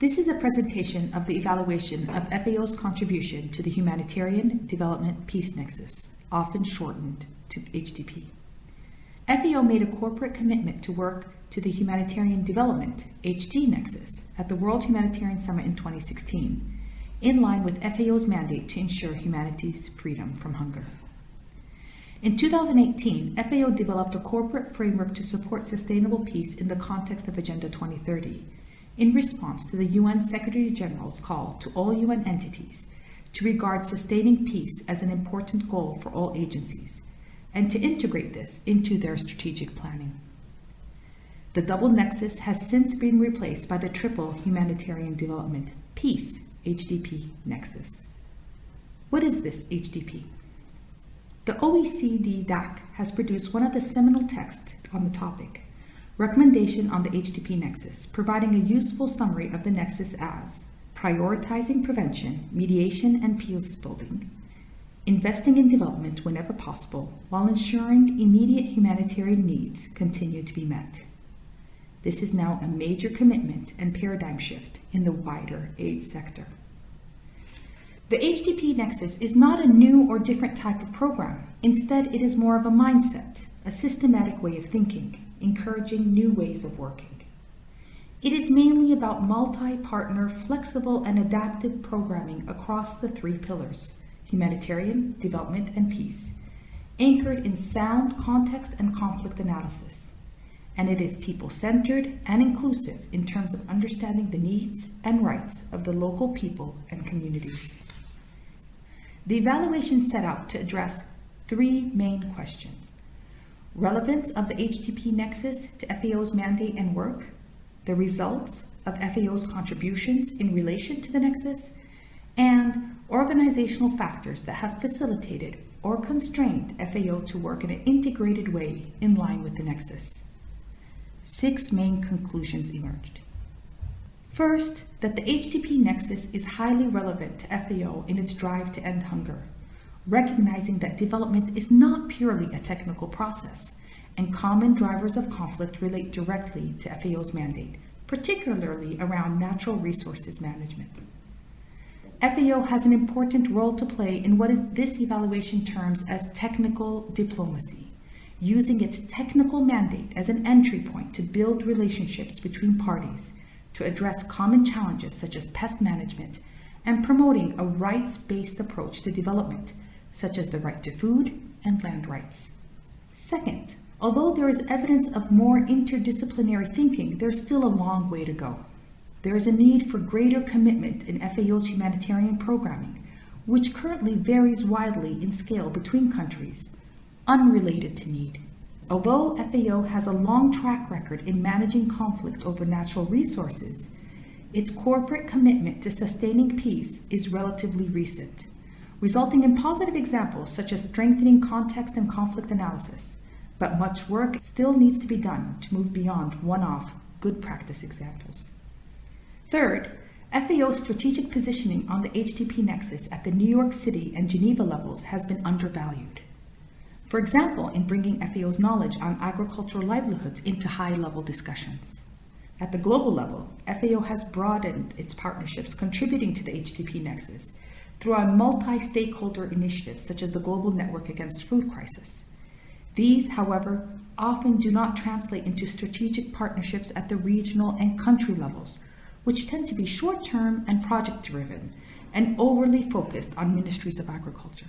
This is a presentation of the evaluation of FAO's contribution to the Humanitarian Development Peace Nexus, often shortened to HDP. FAO made a corporate commitment to work to the Humanitarian Development, HD Nexus, at the World Humanitarian Summit in 2016, in line with FAO's mandate to ensure humanity's freedom from hunger. In 2018, FAO developed a corporate framework to support sustainable peace in the context of Agenda 2030 in response to the UN Secretary General's call to all UN entities to regard sustaining peace as an important goal for all agencies and to integrate this into their strategic planning. The double nexus has since been replaced by the triple humanitarian development peace HDP nexus. What is this HDP? The OECD DAC has produced one of the seminal texts on the topic, Recommendation on the HDP Nexus, providing a useful summary of the Nexus as prioritizing prevention, mediation, and peace building, investing in development whenever possible, while ensuring immediate humanitarian needs continue to be met. This is now a major commitment and paradigm shift in the wider aid sector. The HDP Nexus is not a new or different type of program. Instead, it is more of a mindset, a systematic way of thinking encouraging new ways of working. It is mainly about multi-partner, flexible, and adaptive programming across the three pillars, humanitarian, development, and peace, anchored in sound context and conflict analysis. And it is people-centered and inclusive in terms of understanding the needs and rights of the local people and communities. The evaluation set out to address three main questions relevance of the HDP nexus to FAO's mandate and work, the results of FAO's contributions in relation to the nexus, and organizational factors that have facilitated or constrained FAO to work in an integrated way in line with the nexus. Six main conclusions emerged. First, that the HDP nexus is highly relevant to FAO in its drive to end hunger recognizing that development is not purely a technical process, and common drivers of conflict relate directly to FAO's mandate, particularly around natural resources management. FAO has an important role to play in what this evaluation terms as technical diplomacy, using its technical mandate as an entry point to build relationships between parties to address common challenges such as pest management and promoting a rights-based approach to development such as the right to food and land rights. Second, although there is evidence of more interdisciplinary thinking, there's still a long way to go. There is a need for greater commitment in FAO's humanitarian programming, which currently varies widely in scale between countries, unrelated to need. Although FAO has a long track record in managing conflict over natural resources, its corporate commitment to sustaining peace is relatively recent resulting in positive examples such as strengthening context and conflict analysis. But much work still needs to be done to move beyond one-off good practice examples. Third, FAO's strategic positioning on the HDP nexus at the New York City and Geneva levels has been undervalued. For example, in bringing FAO's knowledge on agricultural livelihoods into high-level discussions. At the global level, FAO has broadened its partnerships contributing to the HDP nexus through our multi-stakeholder initiatives such as the Global Network Against Food Crisis. These, however, often do not translate into strategic partnerships at the regional and country levels, which tend to be short-term and project-driven and overly focused on ministries of agriculture.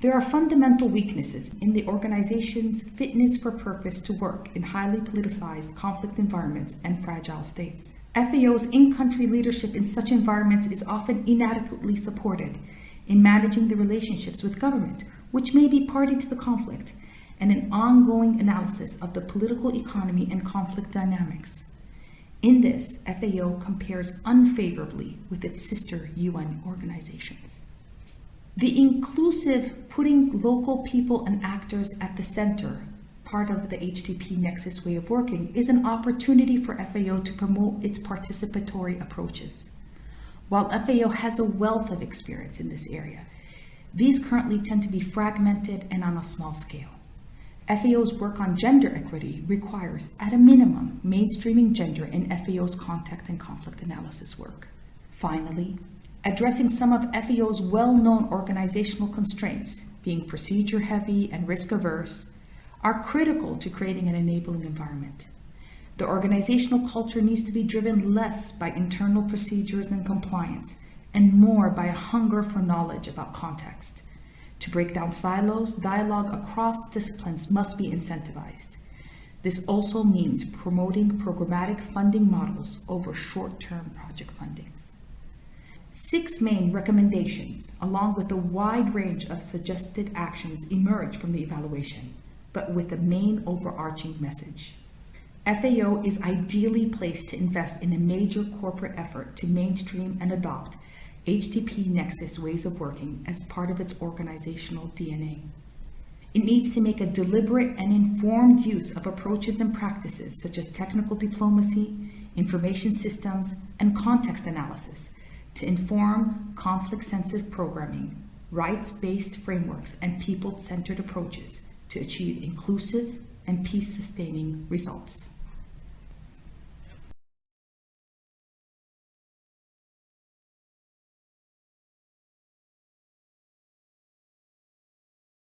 There are fundamental weaknesses in the organization's fitness for purpose to work in highly politicized conflict environments and fragile states. FAO's in-country leadership in such environments is often inadequately supported in managing the relationships with government, which may be party to the conflict, and an ongoing analysis of the political economy and conflict dynamics. In this, FAO compares unfavorably with its sister UN organizations. The inclusive putting local people and actors at the center part of the HDP Nexus way of working, is an opportunity for FAO to promote its participatory approaches. While FAO has a wealth of experience in this area, these currently tend to be fragmented and on a small scale. FAO's work on gender equity requires, at a minimum, mainstreaming gender in FAO's contact and conflict analysis work. Finally, addressing some of FAO's well known organizational constraints, being procedure heavy and risk averse, are critical to creating an enabling environment. The organizational culture needs to be driven less by internal procedures and compliance and more by a hunger for knowledge about context. To break down silos, dialogue across disciplines must be incentivized. This also means promoting programmatic funding models over short term project fundings. Six main recommendations, along with a wide range of suggested actions, emerge from the evaluation, but with a main overarching message. FAO is ideally placed to invest in a major corporate effort to mainstream and adopt HDP Nexus ways of working as part of its organizational DNA. It needs to make a deliberate and informed use of approaches and practices such as technical diplomacy, information systems, and context analysis to inform conflict sensitive programming, rights based frameworks, and people centered approaches to achieve inclusive and peace sustaining results.